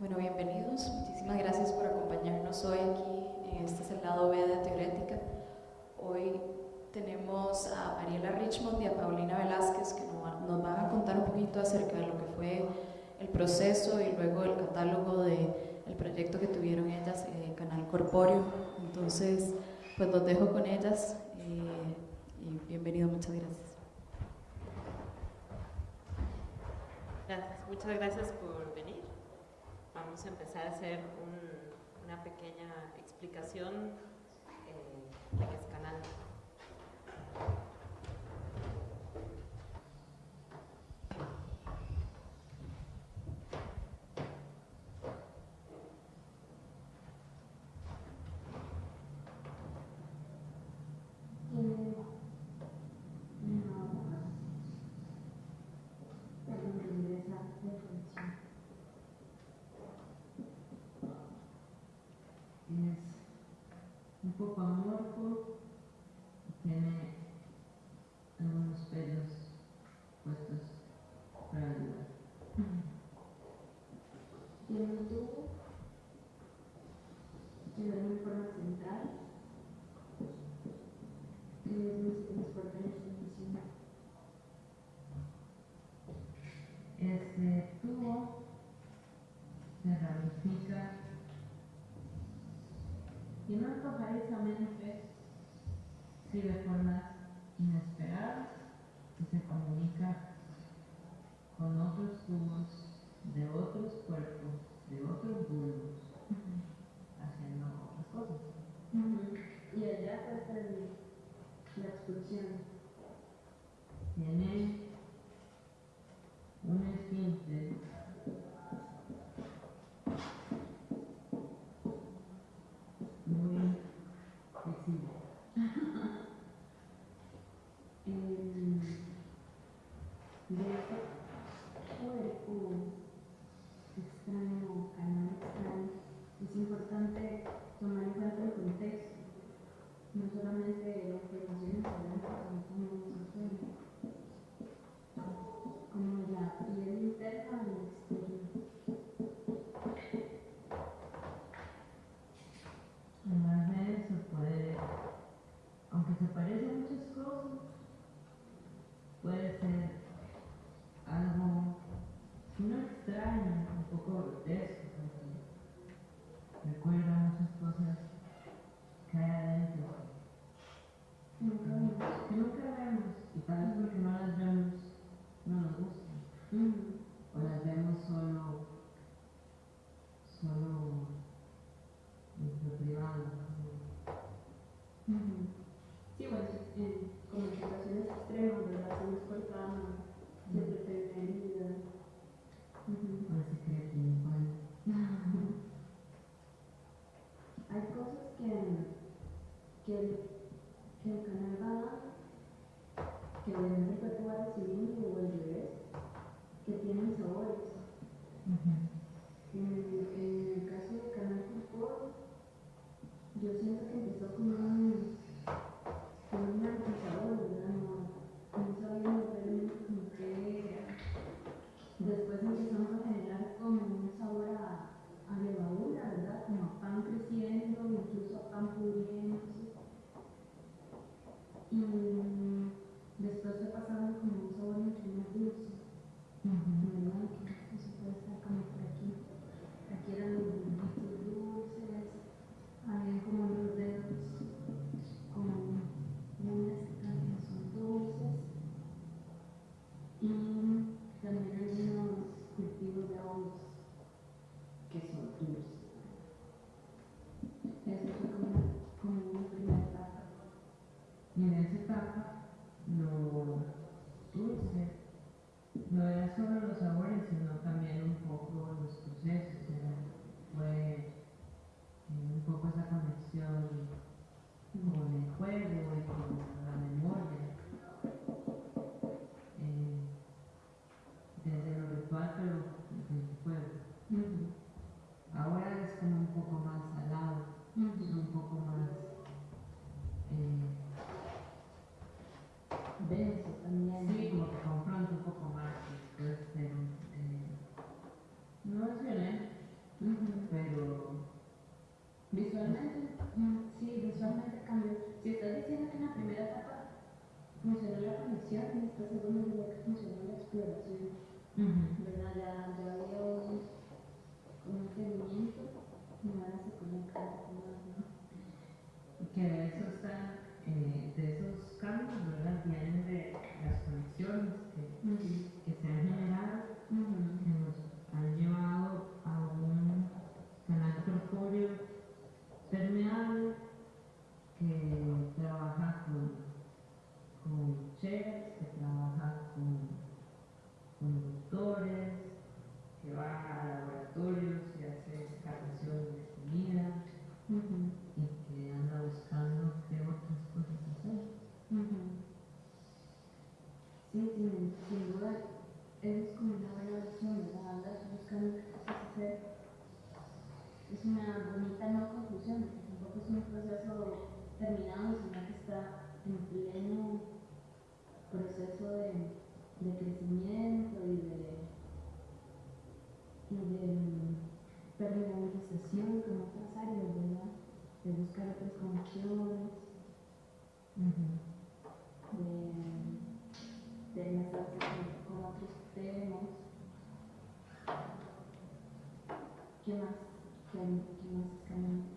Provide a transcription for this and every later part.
Bueno, bienvenidos. Muchísimas gracias por acompañarnos hoy aquí. Este es el lado B de Teorética. Hoy tenemos a Mariela Richmond y a Paulina Velázquez que nos van a contar un poquito acerca de lo que fue el proceso y luego el catálogo del el proyecto que tuvieron ellas, eh, Canal Corpóreo. Entonces, pues los dejo con ellas eh, y bienvenido, muchas gracias. Gracias, muchas gracias por venir vamos a empezar a hacer una pequeña explicación eh, en este canal. 不缝 no antojadiza menos fe, si de formas inesperadas se comunica desaparecen muchas cosas. Puede ser algo que uno extraña, un poco grotesco también. Recuerda muchas cosas Y en esa etapa lo dulce no era solo los sabores, sino también un poco los procesos. Fue eh, un poco esa conexión con el juego y con la memoria. Eh, desde lo ritual, pero desde el juego. Ahora es como un poco más Si estás diciendo que en la primera etapa funcionó la conexión, y en esta segunda diría que funcionó la exploración, ¿verdad? Ya, ya había un, un entendimiento y ahora se conecta más, ¿no? Que de eso está, eh, de esos cambios, ¿verdad? Vienen de las conexiones que, que se han con que trabaja con conductores, que va a laboratorios y hace catación de comida y que anda buscando qué otras cosas hacer. Sí, sin, sin duda, es como una buena opción, ¿verdad? Andas buscando qué cosas hacer. Es una bonita no conclusión, porque tampoco es un proceso terminado, sino que está en pleno proceso de, crecimiento y de, y de personalización con otras áreas, ¿verdad? De buscar otras conexiones, de, enlazarse con otros temas. ¿Qué más? ¿Qué, qué más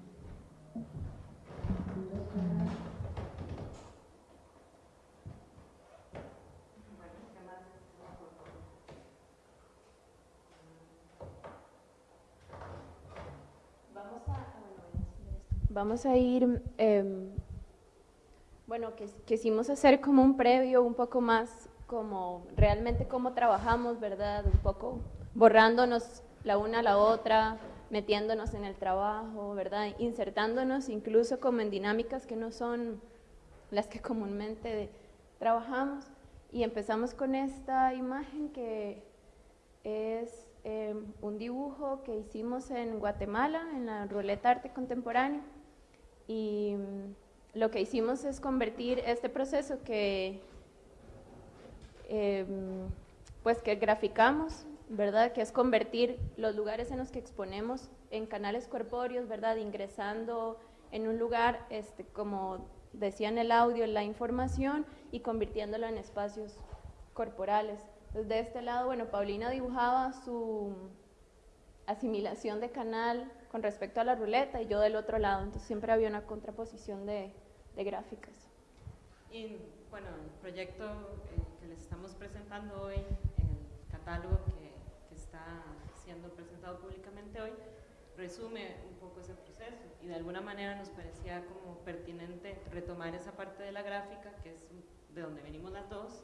Vamos a ir, em, bueno, quisimos hacer como un previo un poco más como realmente cómo trabajamos, ¿verdad? Un poco borrándonos la una a la otra, metiéndonos en el trabajo, ¿verdad? Insertándonos incluso como en dinámicas que no son las que comúnmente trabajamos. Y empezamos con esta imagen que es eh, un dibujo que hicimos en Guatemala, en la Ruleta Arte Contemporáneo. Y mm, lo que hicimos es convertir este proceso que, eh, pues que graficamos, ¿verdad? Que es convertir los lugares en los que exponemos en canales corpóreos, ¿verdad? Ingresando en un lugar, este, como decía en el audio, la información y convirtiéndolo en espacios corporales. Entonces, de este lado, bueno, Paulina dibujaba su asimilación de canal con respecto a la ruleta y yo del otro lado, entonces siempre había una contraposición de, de gráficas. Y bueno, el proyecto eh, que les estamos presentando hoy, el catálogo que, que está siendo presentado públicamente hoy, resume un poco ese proceso. Y de alguna manera nos parecía como pertinente retomar esa parte de la gráfica, que es de donde venimos las dos,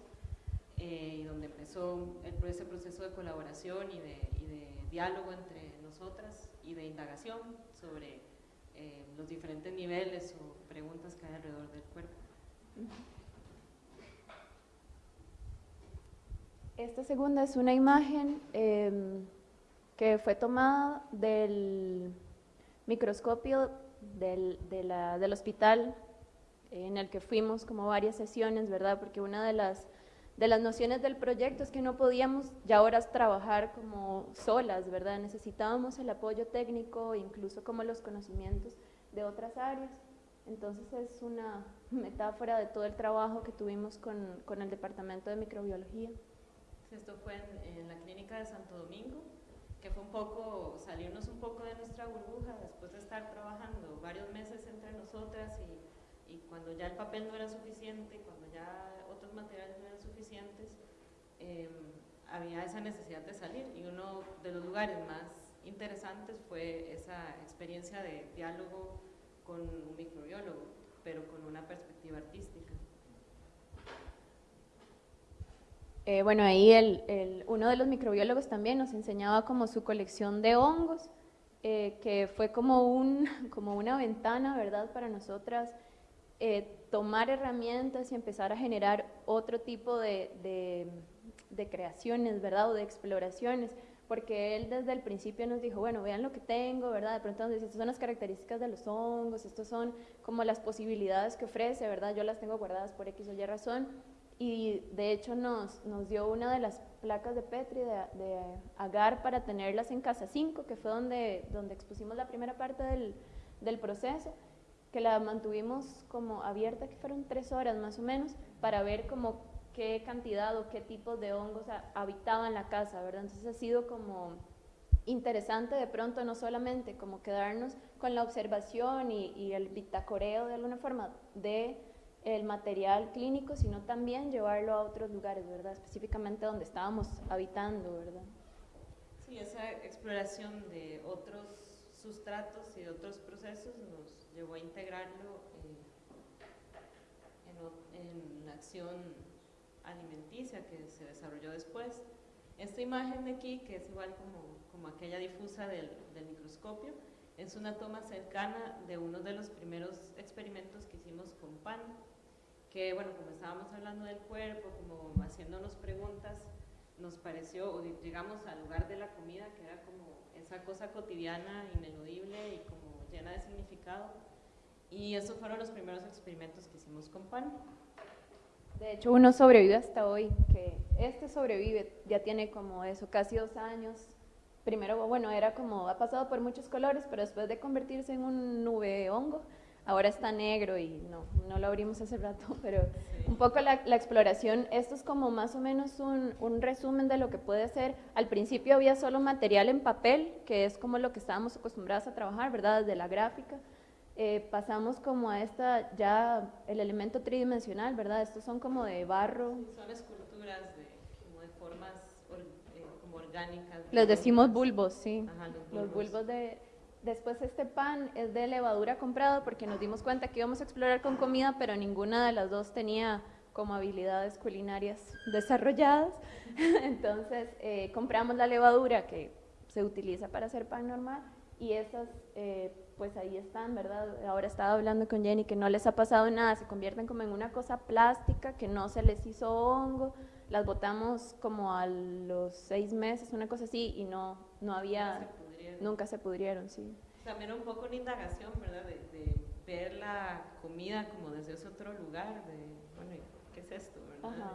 eh, y donde empezó el, ese proceso de colaboración y de, y de diálogo entre nosotras y de indagación sobre eh, los diferentes niveles o preguntas que hay alrededor del cuerpo. Esta segunda es una imagen eh, que fue tomada del microscopio del, de la, del hospital en el que fuimos como varias sesiones, ¿verdad? Porque una de las, de las nociones del proyecto es que no podíamos ya horas trabajar como solas, ¿verdad? Necesitábamos el apoyo técnico, incluso como los conocimientos de otras áreas. Entonces es una metáfora de todo el trabajo que tuvimos con, con el Departamento de Microbiología. Esto fue en, en, la clínica de Santo Domingo, que fue un poco, salirnos un poco de nuestra burbuja después de estar trabajando varios meses entre nosotras y, y cuando ya el papel no era suficiente, cuando ya otros materiales no eran suficientes, eh, había esa necesidad de salir y uno de los lugares más interesantes fue esa experiencia de diálogo con un microbiólogo, pero con una perspectiva artística. Eh, bueno, ahí el, el, uno de los microbiólogos también nos enseñaba como su colección de hongos, eh, que fue como, un, como una ventana, ¿verdad?, para nosotras eh, tomar herramientas y empezar a generar otro tipo de, de, de, creaciones, ¿verdad?, o de exploraciones, porque él desde el principio nos dijo, bueno, vean lo que tengo, ¿verdad?, de pronto nos dice, estas son las características de los hongos, estos son como las posibilidades que ofrece, ¿verdad?, yo las tengo guardadas por X o Y razón, y de hecho nos, nos dio una de las placas de Petri de, de, agar para tenerlas en Casa 5, que fue donde, donde expusimos la primera parte del, del, proceso, que la mantuvimos como abierta, que fueron tres horas más o menos, para ver como qué cantidad o qué tipos de hongos habitaban la casa, ¿verdad? Entonces ha sido como interesante de pronto no solamente como quedarnos con la observación y, y el bitacoreo de alguna forma de el material clínico, sino también llevarlo a otros lugares, ¿verdad? Específicamente donde estábamos habitando, ¿verdad? Sí, esa exploración de otros sustratos y otros procesos nos llevó a integrarlo en, en, la acción alimenticia que se desarrolló después. Esta imagen de aquí, que es igual como, como aquella difusa del, del microscopio, es una toma cercana de uno de los primeros experimentos que hicimos con pan que bueno, como estábamos hablando del cuerpo, como haciéndonos preguntas, nos pareció, o llegamos al lugar de la comida, que era como esa cosa cotidiana, ineludible y como llena de significado. Y esos fueron los primeros experimentos que hicimos con pan. De hecho, uno sobrevive hasta hoy, que este sobrevive, ya tiene como eso, casi dos años. Primero, bueno, era como, ha pasado por muchos colores, pero después de convertirse en un nube hongo, ahora está negro y no, no lo abrimos hace rato, pero un poco la, exploración, esto es como más o menos un, un, resumen de lo que puede ser. Al principio había solo material en papel, que es como lo que estábamos acostumbrados a trabajar, ¿verdad? Desde la gráfica. Eh, pasamos como a esta, ya el elemento tridimensional, ¿verdad? Estos son como de barro. son esculturas de, como de formas eh, como orgánicas. Les decimos bulbos, sí. Los bulbos de Después este pan es de levadura comprado porque nos dimos cuenta que íbamos a explorar con comida, pero ninguna de las dos tenía como habilidades culinarias desarrolladas. Entonces eh, compramos la levadura que se utiliza para hacer pan normal y esas eh, pues ahí están, ¿verdad? Ahora estaba hablando con Jenny que no les ha pasado nada, se convierten como en una cosa plástica que no se les hizo hongo, las botamos como a los seis meses, una cosa así, y no, no había Nunca se pudrieron, sí. También un poco una indagación, ¿verdad? De, ver la comida como desde ese otro lugar, de, bueno, ¿qué es esto, verdad? Ajá.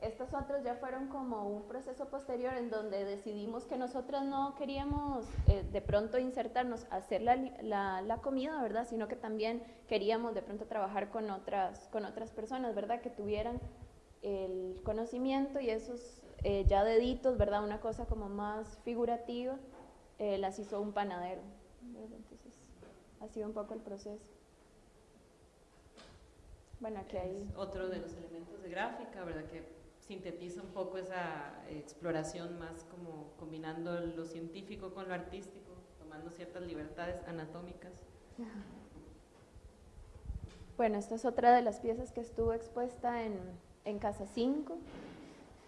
Estos otros ya fueron como un proceso posterior en donde decidimos que nosotros no queríamos eh, de pronto insertarnos a hacer la, la, la, comida, ¿verdad? Sino que también queríamos de pronto trabajar con otras, con otras personas, ¿verdad? Que tuvieran el conocimiento y esos eh, ya deditos, ¿verdad? Una cosa como más figurativa eh, las hizo un panadero. Entonces, ha sido un poco el proceso. Bueno, aquí hay... otro de los elementos de gráfica, ¿verdad? Que sintetiza un poco esa exploración más como combinando lo científico con lo artístico, tomando ciertas libertades anatómicas. Bueno, esta es otra de las piezas que estuvo expuesta en, en Casa 5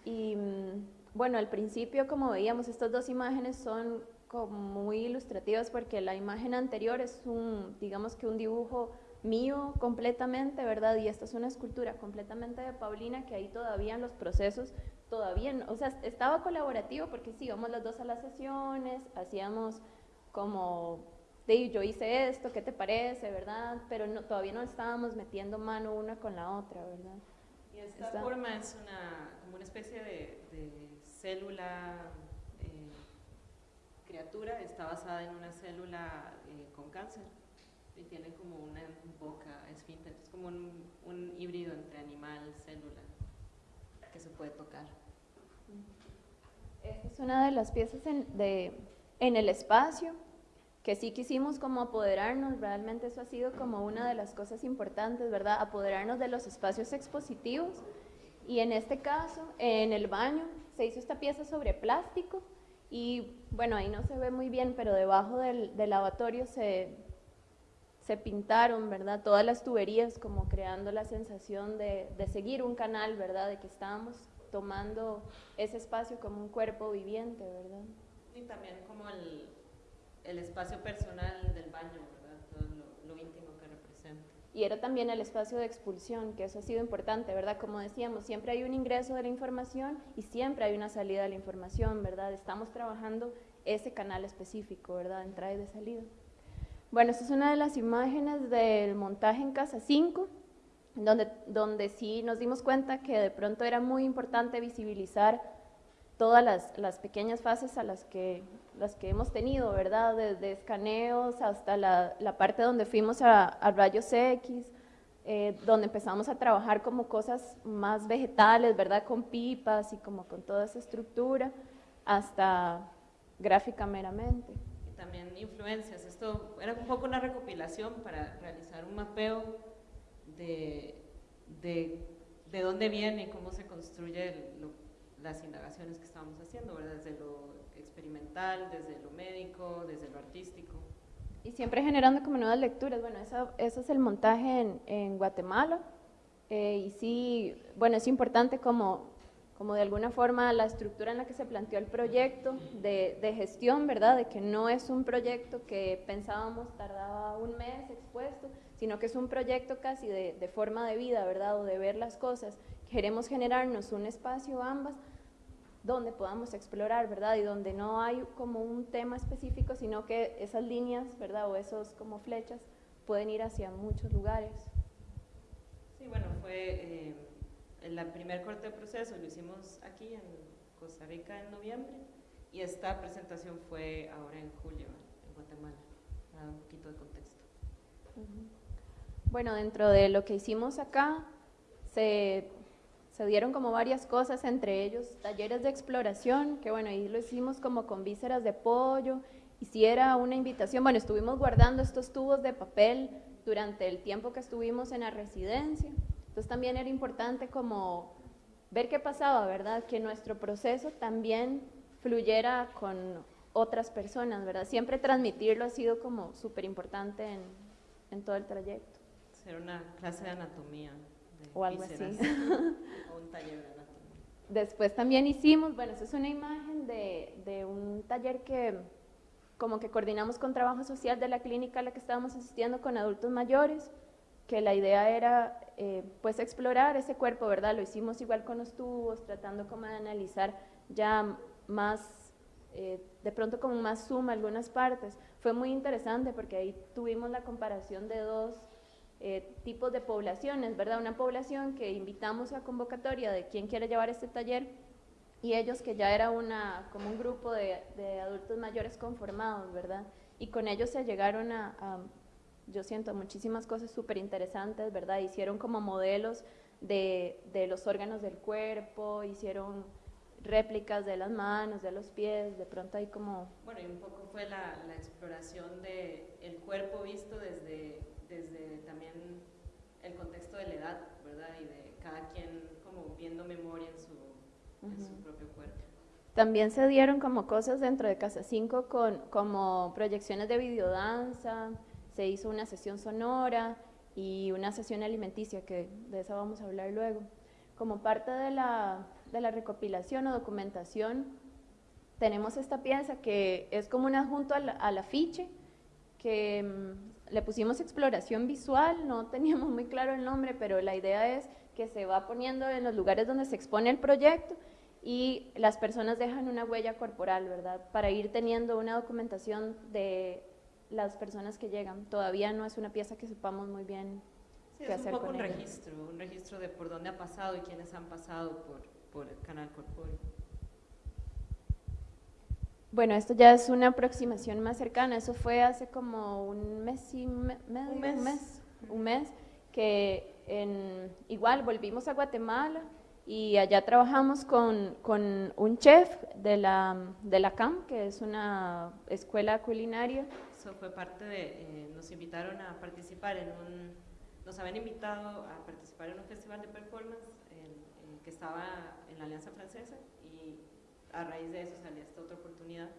y mm, bueno, al principio como veíamos estas dos imágenes son como muy ilustrativas porque la imagen anterior es un, digamos que un dibujo mío completamente, ¿verdad? Y esta es una escultura completamente de Paulina que ahí todavía en los procesos, todavía, o sea, estaba colaborativo porque sí, íbamos las dos a las sesiones, hacíamos como, de yo hice esto, ¿qué te parece, verdad? Pero no, todavía no estábamos metiendo mano una con la otra, ¿verdad? Y esta, forma es una, como una especie de, de célula criatura está basada en una célula eh, con cáncer y tiene como una boca esfínter, es como un, híbrido entre animal célula que se puede tocar. Esta es una de las piezas en, de, en el espacio que sí quisimos como apoderarnos, realmente eso ha sido como una de las cosas importantes, ¿verdad? Apoderarnos de los espacios expositivos y en este caso, en el baño, se hizo esta pieza sobre plástico, y bueno, ahí no se ve muy bien, pero debajo del, lavatorio se, se, pintaron, ¿verdad? Todas las tuberías como creando la sensación de, de, seguir un canal, ¿verdad? De que estábamos tomando ese espacio como un cuerpo viviente, ¿verdad? Y también como el, el espacio personal del baño, ¿verdad? Todo lo, lo íntimo y era también el espacio de expulsión, que eso ha sido importante, ¿verdad? Como decíamos, siempre hay un ingreso de la información y siempre hay una salida de la información, ¿verdad? Estamos trabajando ese canal específico, ¿verdad? Entrada y de salida. Bueno, esta es una de las imágenes del montaje en Casa 5, donde, donde sí nos dimos cuenta que de pronto era muy importante visibilizar todas las, las pequeñas fases a las que las que hemos tenido, ¿verdad? Desde escaneos hasta la, la parte donde fuimos a, a, rayos X, eh, donde empezamos a trabajar como cosas más vegetales, ¿verdad? Con pipas y como con toda esa estructura, hasta gráfica meramente. Y también influencias. Esto era un poco una recopilación para realizar un mapeo de, de, de dónde viene y cómo se construye las indagaciones que estábamos haciendo, ¿verdad? Desde lo experimental, desde lo médico, desde lo artístico. Y siempre generando como nuevas lecturas. Bueno, eso, es el montaje en, en Guatemala. Eh, y sí, bueno, es importante como, como de alguna forma la estructura en la que se planteó el proyecto de, de, gestión, ¿verdad? De que no es un proyecto que pensábamos tardaba un mes expuesto, sino que es un proyecto casi de, de forma de vida, ¿verdad? O de ver las cosas. Queremos generarnos un espacio ambas donde podamos explorar, ¿verdad? Y donde no hay como un tema específico, sino que esas líneas, ¿verdad? O esos como flechas pueden ir hacia muchos lugares. Sí, bueno, fue eh, el primer corte de proceso, lo hicimos aquí en Costa Rica en noviembre y esta presentación fue ahora en julio en Guatemala, para dar un poquito de contexto. Bueno, dentro de lo que hicimos acá, se se dieron como varias cosas, entre ellos talleres de exploración, que bueno, ahí lo hicimos como con vísceras de pollo, hiciera una invitación, bueno, estuvimos guardando estos tubos de papel durante el tiempo que estuvimos en la residencia, entonces también era importante como ver qué pasaba, ¿verdad? Que nuestro proceso también fluyera con otras personas, ¿verdad? Siempre transmitirlo ha sido como súper importante en, en todo el trayecto. Ser una clase de anatomía o algo así. o un taller de Después también hicimos, bueno, esa es una imagen de, de, un taller que como que coordinamos con trabajo social de la clínica a la que estábamos asistiendo con adultos mayores, que la idea era eh, pues explorar ese cuerpo, ¿verdad? Lo hicimos igual con los tubos, tratando como de analizar ya más, eh, de pronto como más suma algunas partes. Fue muy interesante porque ahí tuvimos la comparación de dos eh, tipos de poblaciones, ¿verdad? Una población que invitamos a convocatoria de quién quiere llevar este taller y ellos que ya era una, como un grupo de, de adultos mayores conformados, ¿verdad? Y con ellos se llegaron a, a yo siento, muchísimas cosas súper interesantes, ¿verdad? Hicieron como modelos de, de, los órganos del cuerpo, hicieron réplicas de las manos, de los pies, de pronto hay como... Bueno, y un poco fue la, la exploración del el cuerpo visto desde desde también el contexto de la edad, ¿verdad? Y de cada quien como viendo memoria en su, en su propio cuerpo. También se dieron como cosas dentro de Casa 5 con como proyecciones de videodanza, se hizo una sesión sonora y una sesión alimenticia, que de eso vamos a hablar luego. Como parte de la, de la recopilación o documentación, tenemos esta pieza que es como un adjunto al, al afiche, que mm, le pusimos exploración visual, no teníamos muy claro el nombre, pero la idea es que se va poniendo en los lugares donde se expone el proyecto y las personas dejan una huella corporal, ¿verdad? Para ir teniendo una documentación de las personas que llegan. Todavía no es una pieza que sepamos muy bien sí, qué es hacer un poco un registro, un registro de por dónde ha pasado y quiénes han pasado por, por el canal corpóreo. Bueno, esto ya es una aproximación más cercana, eso fue hace como un mes y un, mes. un mes, un mes, que en, igual volvimos a Guatemala y allá trabajamos con, con, un chef de la, de la CAM, que es una escuela culinaria. Eso fue parte de, eh, nos invitaron a participar en un, nos habían invitado a participar en un festival de performance que estaba en la Alianza Francesa a raíz de eso salía esta otra oportunidad,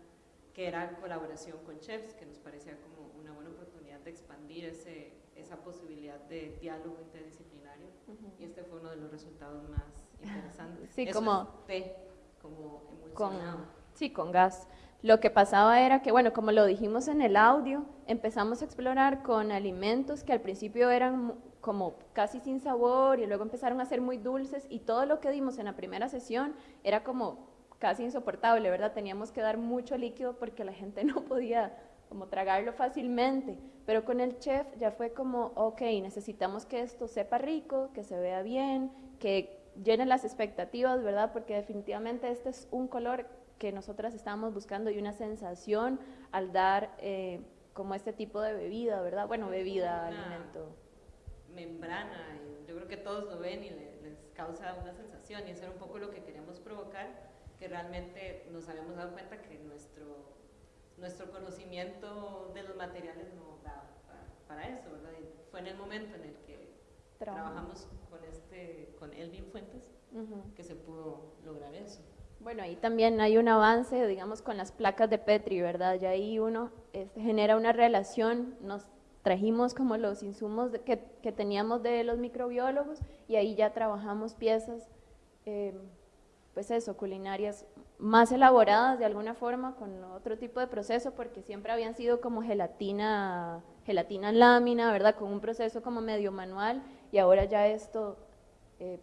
que era colaboración con chefs, que nos parecía como una buena oportunidad de expandir ese, esa posibilidad de diálogo interdisciplinario, y este fue uno de los resultados más interesantes. Sí, como té, como emulsionado. Con, sí, con gas. Lo que pasaba era que, bueno, como lo dijimos en el audio, empezamos a explorar con alimentos que al principio eran como casi sin sabor y luego empezaron a ser muy dulces y todo lo que dimos en la primera sesión era como casi insoportable, ¿verdad? Teníamos que dar mucho líquido porque la gente no podía como tragarlo fácilmente, pero con el chef ya fue como, ok, necesitamos que esto sepa rico, que se vea bien, que llene las expectativas, ¿verdad? Porque definitivamente este es un color que nosotras estábamos buscando y una sensación al dar eh, como este tipo de bebida, ¿verdad? Bueno, bebida, alimento. membrana, yo creo que todos lo ven y les causa una sensación, y eso era un poco lo que queríamos provocar, que realmente nos habíamos dado cuenta que nuestro, nuestro conocimiento de los materiales no daba para, eso, ¿verdad? fue en el momento en el que trabajamos con, este, con Elvin Fuentes que se pudo lograr eso. Bueno, ahí también hay un avance, digamos, con las placas de Petri, ¿verdad? Ya ahí uno este, genera una relación, nos trajimos como los insumos que, que, teníamos de los microbiólogos y ahí ya trabajamos piezas, eh, pues eso, culinarias más elaboradas de alguna forma con otro tipo de proceso porque siempre habían sido como gelatina, gelatina en lámina, ¿verdad? Con un proceso como medio manual y ahora ya esto eh,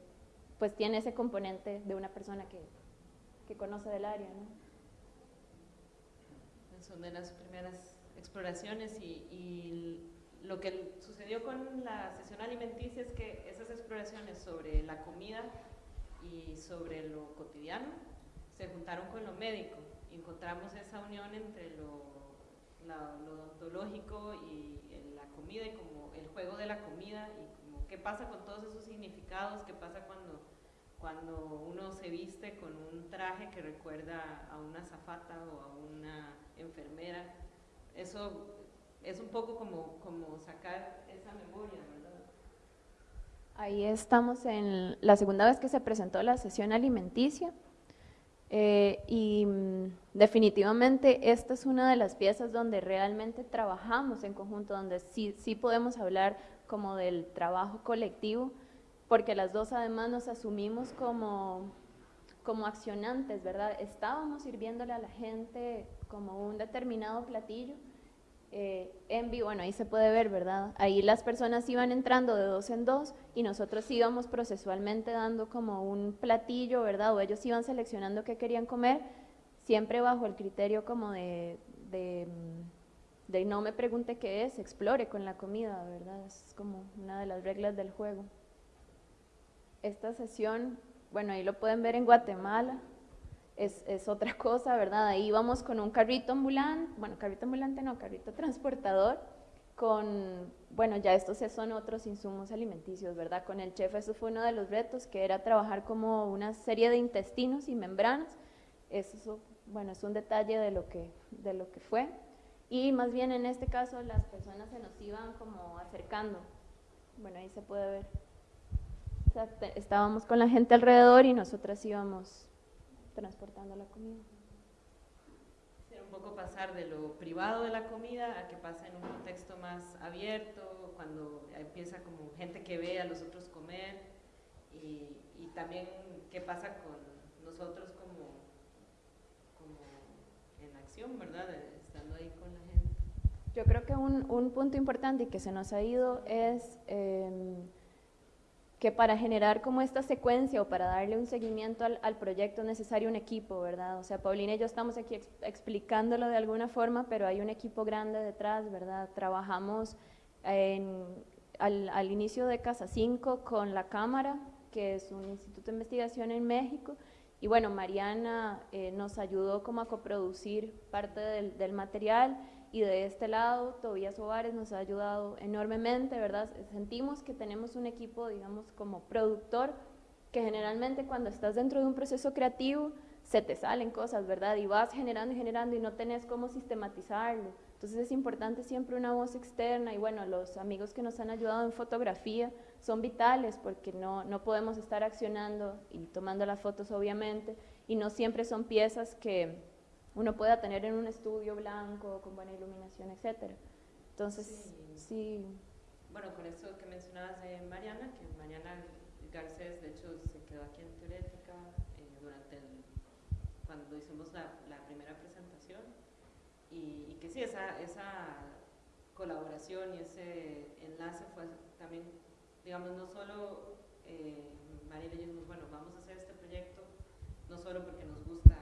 pues tiene ese componente de una persona que que conoce del área. ¿no? Son de las primeras exploraciones y, lo que sucedió con la sesión alimenticia es que esas exploraciones sobre la comida y sobre lo cotidiano se juntaron con lo médico encontramos esa unión entre lo, lo odontológico y la comida y como el juego de la comida y como qué pasa con todos esos significados, qué pasa cuando cuando uno se viste con un traje que recuerda a una zafata o a una enfermera, eso es un poco como, como sacar esa memoria, ¿verdad? Ahí estamos en la segunda vez que se presentó la sesión alimenticia eh, y mm, definitivamente esta es una de las piezas donde realmente trabajamos en conjunto, donde sí, sí podemos hablar como del trabajo colectivo, porque las dos además nos asumimos como, como accionantes, ¿verdad? Estábamos sirviéndole a la gente como un determinado platillo. Eh, en vivo, bueno, ahí se puede ver, ¿verdad? Ahí las personas iban entrando de dos en dos y nosotros íbamos procesualmente dando como un platillo, ¿verdad? O ellos iban seleccionando qué querían comer, siempre bajo el criterio como de, de, de no me pregunte qué es, explore con la comida, ¿verdad? Es como una de las reglas del juego esta sesión, bueno, ahí lo pueden ver en Guatemala, es, es, otra cosa, ¿verdad? Ahí vamos con un carrito ambulante, bueno, carrito ambulante no, carrito transportador, con, bueno, ya estos son otros insumos alimenticios, ¿verdad? Con el chef eso fue uno de los retos, que era trabajar como una serie de intestinos y membranas, eso, bueno, es un detalle de lo que, de lo que fue, y más bien en este caso las personas se nos iban como acercando, bueno, ahí se puede ver estábamos con la gente alrededor y nosotras íbamos transportando la comida. Un poco pasar de lo privado de la comida a que pasa en un contexto más abierto, cuando empieza como gente que ve a los otros comer y, también qué pasa con nosotros como, como en acción, ¿verdad? Estando ahí con la gente. Yo creo que un, un punto importante y que se nos ha ido es... Eh, que para generar como esta secuencia o para darle un seguimiento al, proyecto es necesario un equipo, ¿verdad? O sea, Paulina y yo estamos aquí explicándolo de alguna forma, pero hay un equipo grande detrás, ¿verdad? Trabajamos al, inicio de Casa 5 con la Cámara, que es un instituto de investigación en México, y bueno, Mariana eh, nos ayudó como a coproducir parte del, del material, y de este lado Tobías Ovares nos ha ayudado enormemente, ¿verdad? Sentimos que tenemos un equipo, digamos, como productor, que generalmente cuando estás dentro de un proceso creativo se te salen cosas, ¿verdad? Y vas generando y generando y no tenés cómo sistematizarlo. Entonces es importante siempre una voz externa y bueno, los amigos que nos han ayudado en fotografía son vitales porque no, no podemos estar accionando y tomando las fotos obviamente y no siempre son piezas que uno pueda tener en un estudio blanco, con buena iluminación, etc. Entonces, sí. Bueno, con esto que mencionabas de Mariana, que Mariana Garcés, de hecho, se quedó aquí en Teorética eh, durante cuando hicimos la, primera presentación, y, que sí, esa, esa colaboración y ese enlace fue también, digamos, no solo eh, María y dijimos, bueno, vamos a hacer este proyecto, no solo porque nos gusta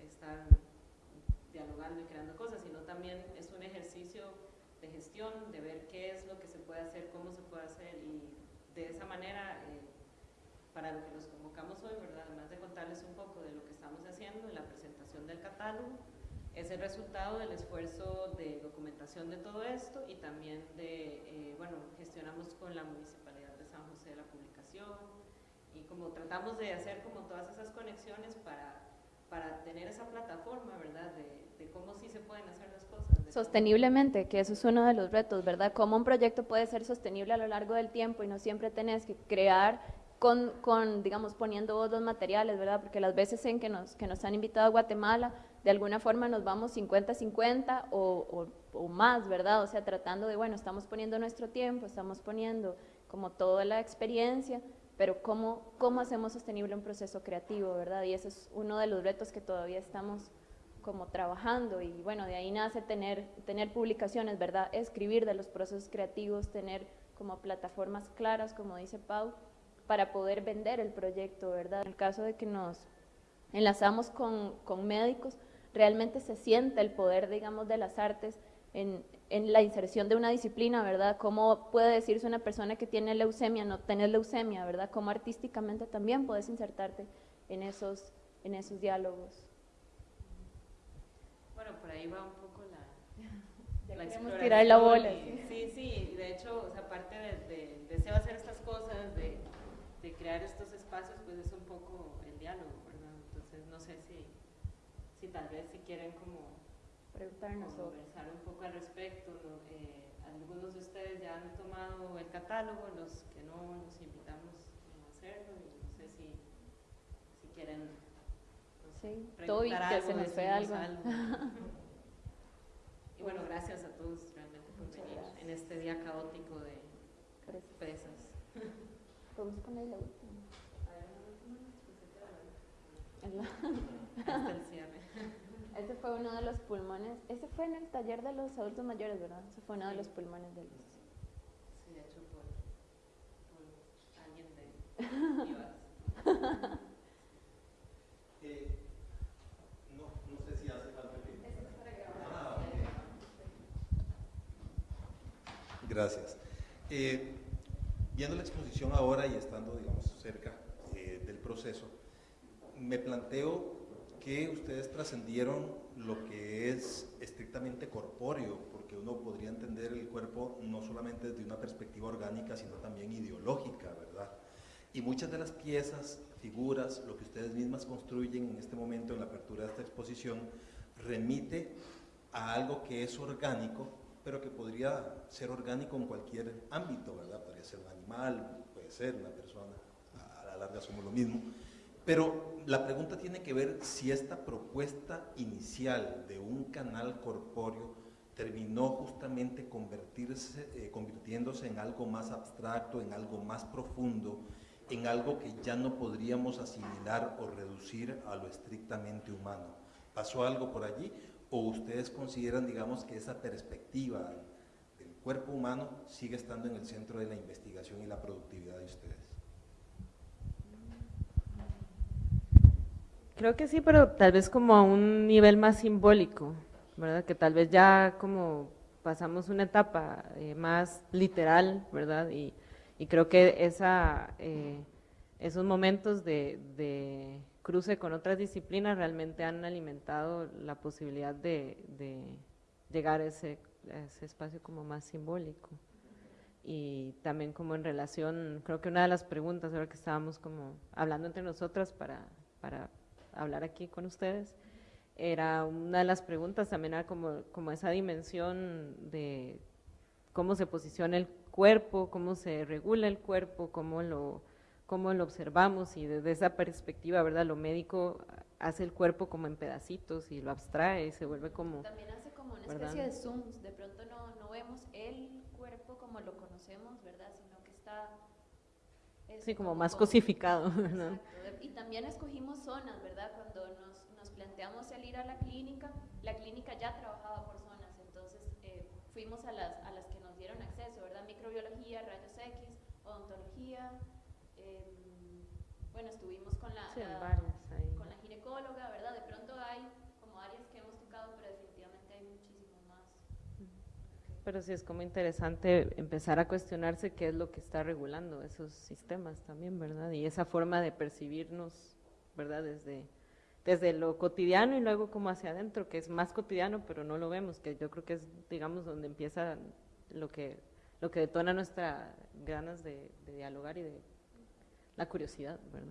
estar dialogando y creando cosas, sino también es un ejercicio de gestión, de ver qué es lo que se puede hacer, cómo se puede hacer y de esa manera, eh, para lo que nos convocamos hoy, ¿verdad? además de contarles un poco de lo que estamos haciendo en la presentación del catálogo, es el resultado del esfuerzo de documentación de todo esto y también de, eh, bueno, gestionamos con la Municipalidad de San José la publicación y como tratamos de hacer como todas esas conexiones para, para tener esa plataforma, ¿verdad? De, cómo sí se pueden hacer las cosas. Sosteniblemente, que eso es uno de los retos, ¿verdad? Cómo un proyecto puede ser sostenible a lo largo del tiempo y no siempre tenés que crear con, con, digamos, poniendo vos los materiales, ¿verdad? Porque las veces en que nos, que nos han invitado a Guatemala, de alguna forma nos vamos 50-50 o, o, más, ¿verdad? O sea, tratando de, bueno, estamos poniendo nuestro tiempo, estamos poniendo como toda la experiencia, pero ¿cómo, cómo hacemos sostenible un proceso creativo, ¿verdad? Y ese es uno de los retos que todavía estamos como trabajando y bueno, de ahí nace tener, tener publicaciones, ¿verdad? Escribir de los procesos creativos, tener como plataformas claras, como dice Pau, para poder vender el proyecto, ¿verdad? En el caso de que nos enlazamos con, con médicos, realmente se siente el poder, digamos, de las artes en, en, la inserción de una disciplina, ¿verdad? ¿Cómo puede decirse una persona que tiene leucemia, no tener leucemia, ¿verdad? ¿Cómo artísticamente también puedes insertarte en esos, en esos diálogos? Bueno, por ahí va un poco la, la tirar la bola. sí, sí, de hecho, o sea, aparte del de, deseo hacer estas cosas, de, de crear estos espacios, pues es un poco el diálogo, ¿verdad? Entonces, no sé si si tal vez si quieren como preguntarnos conversar un poco al respecto. Eh, algunos de ustedes ya han tomado el catálogo, los que no, los invitamos a hacerlo y no sé si, si quieren no sí, preguntar algo, que se nos fue algo. y bueno, gracias a todos realmente por venir en este día caótico de pesas. Podemos poner la última. Hasta el cierre. Ese fue uno de los pulmones. Ese fue en el taller de los adultos mayores, ¿verdad? Ese fue uno de los pulmones de los. Sí, hecho por, por alguien de eh, no, no sé si hace falta. Ah, okay. Gracias. Eh, viendo la exposición ahora y estando, digamos, cerca eh, del proceso, me planteo que ustedes trascendieron lo que es estrictamente corpóreo, porque uno podría entender el cuerpo no solamente desde una perspectiva orgánica, sino también ideológica, ¿verdad? Y muchas de las piezas, figuras, lo que ustedes mismas construyen en este momento en la apertura de esta exposición, remite a algo que es orgánico, pero que podría ser orgánico en cualquier ámbito, ¿verdad? Podría ser un animal, puede ser una persona, a la larga somos lo mismo, pero la pregunta tiene que ver si esta propuesta inicial de un canal corpóreo terminó justamente eh, convirtiéndose en algo más abstracto, en algo más profundo, en algo que ya no podríamos asimilar o reducir a lo estrictamente humano. ¿Pasó algo por allí? ¿O ustedes consideran, digamos, que esa perspectiva del cuerpo humano sigue estando en el centro de la investigación y la productividad de ustedes? Creo que sí, pero tal vez como a un nivel más simbólico, ¿verdad? Que tal vez ya como pasamos una etapa eh, más literal, ¿verdad? Y, y creo que esa, eh, esos momentos de, de, cruce con otras disciplinas realmente han alimentado la posibilidad de, de llegar a ese, ese espacio como más simbólico y también como en relación, creo que una de las preguntas ahora que estábamos como hablando entre nosotras para, para hablar aquí con ustedes, era una de las preguntas también era como, como esa dimensión de cómo se posiciona el cuerpo, cómo se regula el cuerpo, cómo lo, cómo lo observamos y desde esa perspectiva, ¿verdad? Lo médico hace el cuerpo como en pedacitos y lo abstrae y se vuelve como... También hace como una especie de zooms, de pronto no, no vemos el cuerpo como lo conocemos, ¿verdad? Sino que está... Sí, como, como más cosificado, ¿no? y también escogimos zonas, ¿verdad? Cuando nos, nos, planteamos el ir a la clínica, la clínica ya trabajaba por zonas, entonces eh, fuimos a las, a las que nos dieron acceso, ¿verdad? Microbiología, rayos X, odontología, eh, bueno, estuvimos con la, sí, la con la ginecóloga, ¿verdad? De pronto hay como áreas que hemos tocado, pero definitivamente hay muchísimo más. Pero sí es como interesante empezar a cuestionarse qué es lo que está regulando esos sistemas también, ¿verdad? Y esa forma de percibirnos, ¿verdad? Desde, desde lo cotidiano y luego como hacia adentro, que es más cotidiano, pero no lo vemos, que yo creo que es, digamos, donde empieza lo que, lo que detona nuestras ganas de, de dialogar y de la curiosidad, ¿verdad?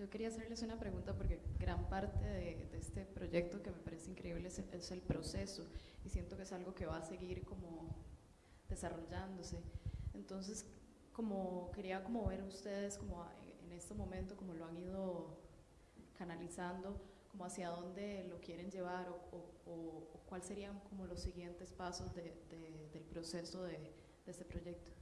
Yo quería hacerles una pregunta porque gran parte de, este proyecto que me parece increíble es el, proceso y siento que es algo que va a seguir como desarrollándose. Entonces, como quería como ver ustedes como en este momento como lo han ido canalizando, como hacia dónde lo quieren llevar o, cuáles serían como los siguientes pasos del proceso de, este proyecto.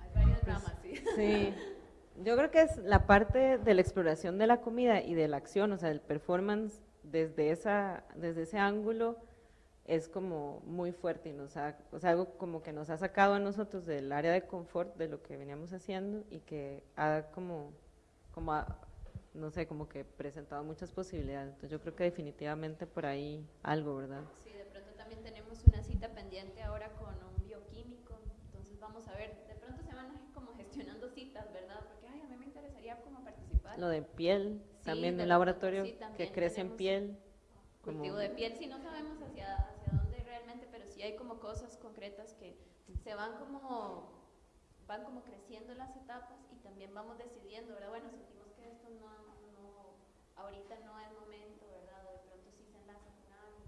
Hay varias ramas, sí. Sí. Yo creo que es la parte de la exploración de la comida y de la acción, o sea, el performance desde, esa, desde ese ángulo es como muy fuerte y nos ha, o sea, algo como que nos ha sacado a nosotros del área de confort de lo que veníamos haciendo y que ha como, como no sé, como que presentado muchas posibilidades. Entonces yo creo que definitivamente por ahí algo, ¿verdad? Sí, de pronto también tenemos una cita pendiente ahora con un bioquímico, entonces vamos a ver, de pronto se van como gestionando citas, ¿verdad? Lo de piel, también en el laboratorio, que crece en piel. Cultivo de piel, sí, no sabemos hacia, hacia dónde realmente, pero sí hay como cosas concretas que se van como, van como creciendo las etapas y también vamos decidiendo, ¿verdad? Bueno, sentimos que esto no, no ahorita no es momento, ¿verdad? O de pronto sí se enlaza con algo.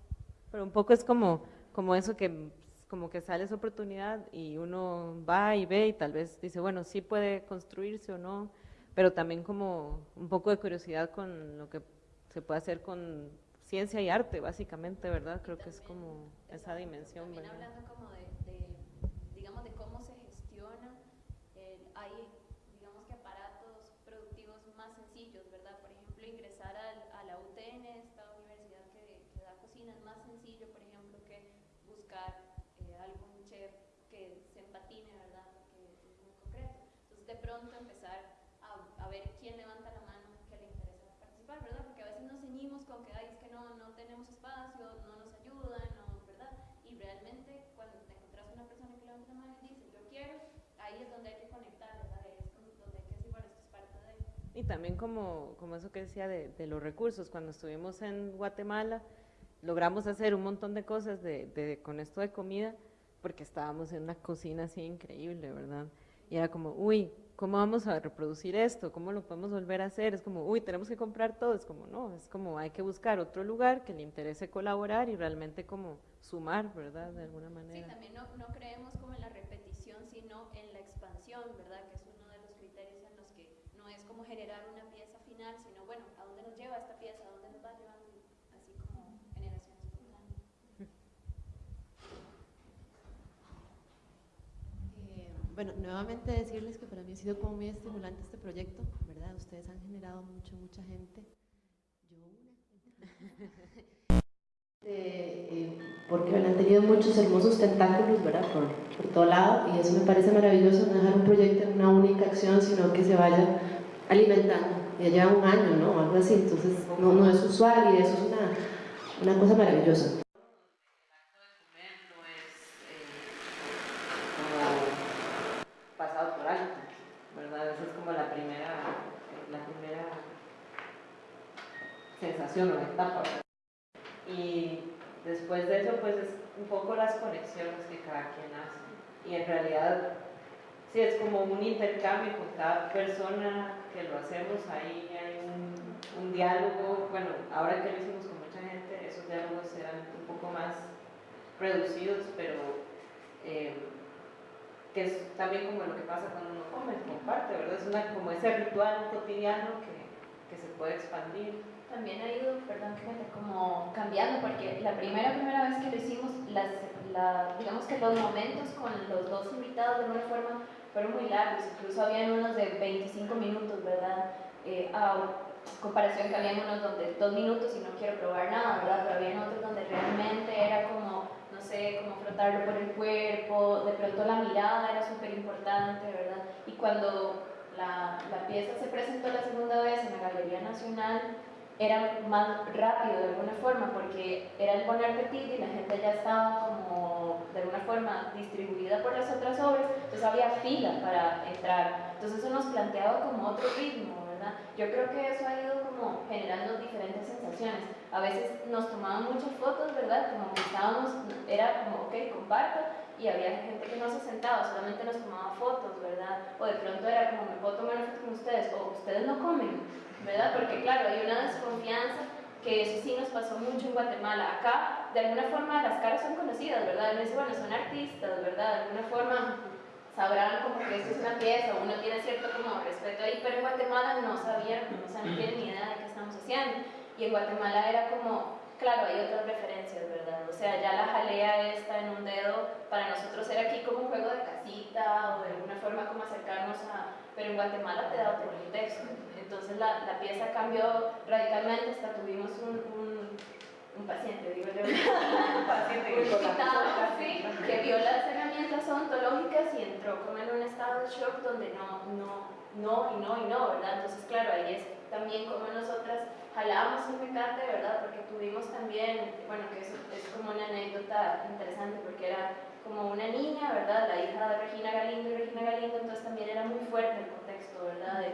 Pero un poco es como, como eso que como que sale esa oportunidad y uno va y ve y tal vez dice, bueno, sí puede construirse o no, pero también como un poco de curiosidad con lo que se puede hacer con ciencia y arte, básicamente, ¿verdad? Creo que es como esa dimensión, también hablando como de, cómo se gestiona, hay, digamos que aparatos productivos más sencillos, ¿verdad? Por ejemplo, ingresar a la UTN, esta universidad que, que, da cocina, es más sencillo, por ejemplo, que buscar eh, algún chef que se empatine, ¿verdad? Que es muy concreto. Entonces, de pronto empezar a ver quién levanta la mano que le interesa participar, ¿verdad? Porque a veces nos ceñimos con que, ay, es que no, no tenemos espacio, no nos ayudan, no, ¿verdad? Y realmente cuando te encuentras una persona que levanta la mano y dice, yo quiero, ahí es donde hay que conectar, ¿verdad? Ahí es donde hay que decir, bueno, esto es parte de... Y también como, como eso que decía de, de los recursos, cuando estuvimos en Guatemala, logramos hacer un montón de cosas de, de, con esto de comida, porque estábamos en una cocina así increíble, ¿verdad? Y era como, uy, ¿cómo vamos a reproducir esto? ¿Cómo lo podemos volver a hacer? Es como, uy, tenemos que comprar todo. Es como, no, es como hay que buscar otro lugar que le interese colaborar y realmente como sumar, ¿verdad? De alguna manera. Sí, también no, no creemos como en la repetición, sino en la expansión, ¿verdad? Que es uno de los criterios en los que no es como generar una pieza final, sino, bueno, ¿a dónde nos lleva esta pieza? ¿A dónde nos va llevando? Así como generación espontánea. Bueno, nuevamente decirles que para mí ha sido como muy estimulante este proyecto, ¿verdad? Ustedes han generado mucho, mucha gente. Yo una. eh, porque han tenido muchos hermosos tentáculos, ¿verdad? Por, por todo lado, y eso me parece maravilloso, no dejar un proyecto en una única acción, sino que se vaya alimentando. Ya lleva un año, ¿no? Algo así, entonces no, no es usual y eso es una, una cosa maravillosa. sensación o etapa. Y después de eso, pues es un poco las conexiones que cada quien hace. Y en realidad, sí, es como un intercambio con cada persona que lo hacemos, ahí hay un, diálogo, bueno, ahora que lo hicimos con mucha gente, esos diálogos eran un poco más reducidos, pero eh, que es también como lo que pasa cuando uno come, comparte, ¿verdad? Es una, como ese ritual cotidiano que, que se puede expandir también ha ido, perdón, fíjate, como cambiando, porque la primera, primera vez que lo hicimos, las, la, digamos que los momentos con los dos invitados de alguna forma fueron muy largos, incluso habían unos de 25 minutos, ¿verdad? Eh, a comparación que había unos donde dos minutos y no quiero probar nada, ¿verdad? Pero había otros donde realmente era como, no sé, como frotarlo por el cuerpo, de pronto la mirada era súper importante, ¿verdad? Y cuando la, la pieza se presentó la segunda vez en la Galería Nacional, era más rápido de alguna forma, porque era el poner petit y la gente ya estaba como de alguna forma distribuida por las otras obras, entonces había fila para entrar. Entonces eso nos planteaba como otro ritmo, ¿verdad? Yo creo que eso ha ido como generando diferentes sensaciones. A veces nos tomaban muchas fotos, ¿verdad? Como que estábamos, era como, ok, comparto, y había gente que no se sentaba, solamente nos tomaba fotos, ¿verdad? O de pronto era como, me puedo tomar una foto con ustedes, o ustedes no comen, ¿verdad? Porque claro, hay una desconfianza que eso sí nos pasó mucho en Guatemala. Acá, de alguna forma, las caras son conocidas, ¿verdad? Uno dice, bueno, son artistas, ¿verdad? De alguna forma sabrán como que esto es una pieza, uno tiene cierto como respeto ahí, pero en Guatemala no sabían, o sea, no tienen ni idea de qué estamos haciendo. Y en Guatemala era como, claro, hay otras referencias, ¿verdad? O sea, ya la jalea esta en un dedo, para nosotros era aquí como un juego de casita o de alguna forma como acercarnos a... Pero en Guatemala te da otro contexto. Entonces la, la pieza cambió radicalmente, hasta tuvimos un, un, un paciente, digo yo, un paciente sí, que vio las herramientas odontológicas y entró como en un estado de shock donde no, no, no y no y no, ¿verdad? Entonces, claro, ahí es también como nosotras jalábamos un mecate, ¿verdad? Porque tuvimos también, bueno, que eso es como una anécdota interesante porque era como una niña, ¿verdad? La hija de Regina Galindo y Regina Galindo, entonces también era muy fuerte el contexto, ¿verdad? De,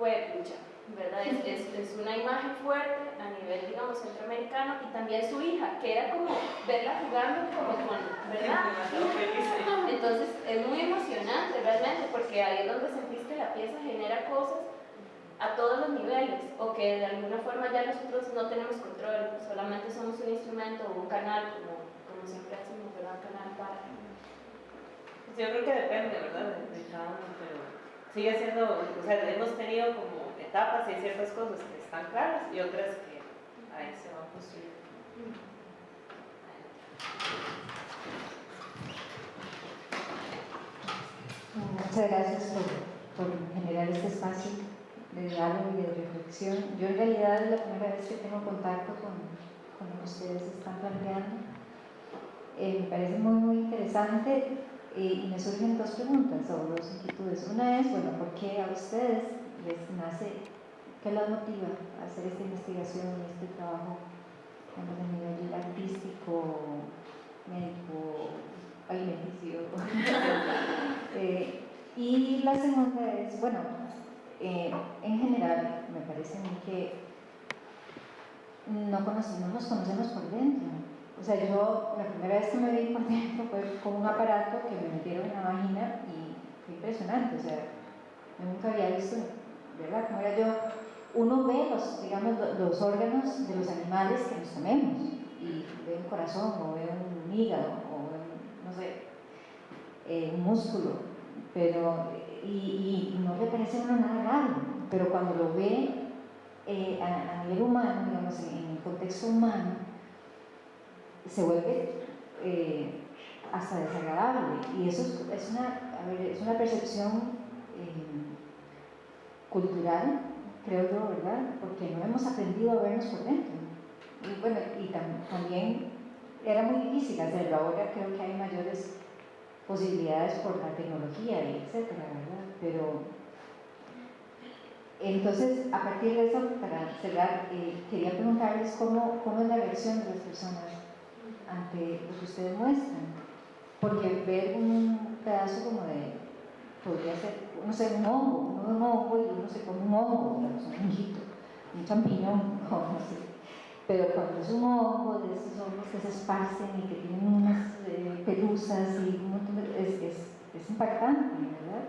fue lucha, ¿verdad? Es, es, es, una imagen fuerte a nivel, digamos, centroamericano y también su hija, que era como verla jugando como con, ¿verdad? Entonces es muy emocionante realmente porque ahí es donde sentís que la pieza genera cosas a todos los niveles o que de alguna forma ya nosotros no tenemos control, solamente somos un instrumento o un canal, como, como siempre decimos, ¿verdad? Un canal para... Pues yo creo que depende, ¿verdad? De, cada uno, pero sigue siendo, o sea, hemos tenido como etapas y hay ciertas cosas que están claras y otras que ahí se van construyendo. Muchas gracias por, por, generar este espacio de diálogo y de reflexión. Yo en realidad es la primera vez que tengo contacto con, con lo que ustedes están planteando. Eh, me parece muy, muy interesante y me surgen dos preguntas o dos inquietudes. Una es, bueno, ¿por qué a ustedes les nace, qué los motiva a hacer esta investigación y este trabajo a nivel artístico, médico, alimenticio? eh, y la segunda es, bueno, eh, en general me parece a mí que no, conocemos, no nos conocemos por dentro o sea, yo la primera vez que me vi por dentro fue con un aparato que me metieron en la vagina y fue impresionante, o sea, yo nunca había visto, ¿verdad? Como era yo, uno ve los, digamos, los órganos de los animales que nos comemos y ve un corazón o ve un hígado o ve, no sé, eh, un músculo, pero, y, no le parece nada raro, pero cuando lo ve eh, a, a, nivel humano, digamos, en el contexto humano, se vuelve eh, hasta desagradable. Y eso es, una, es una percepción eh, cultural, creo yo, ¿verdad? Porque no hemos aprendido a vernos por dentro. Y bueno, y también era muy difícil hacerlo. Ahora creo que hay mayores posibilidades por la tecnología y etcétera, ¿verdad? Pero entonces, a partir de eso, para cerrar, eh, quería preguntarles cómo, cómo es la reacción de las personas ante lo que ustedes muestran. Porque ver un pedazo como de, podría ser, no sé, un hongo, uno un hongo y uno se come un hongo, digamos, un honguito, un champiñón, no sé. Pero cuando es un hongo, de esos hongos que se esparcen y que tienen unas eh, pelusas y un montón de... Es, es, es impactante, ¿verdad?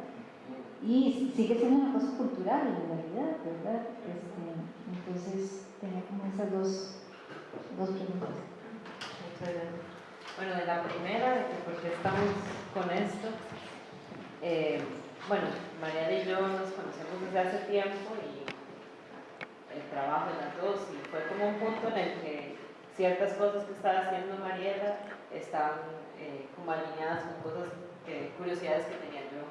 Y sigue siendo una cosa cultural en realidad, ¿verdad? Este, entonces tenía como esas dos, dos preguntas. Bueno, de la primera, de que por qué estamos con esto. Eh, bueno, Mariana y yo nos conocemos desde hace tiempo y el trabajo de las dos, y fue como un punto en el que ciertas cosas que estaba haciendo Mariela estaban eh, como alineadas con cosas, que, curiosidades que tenía yo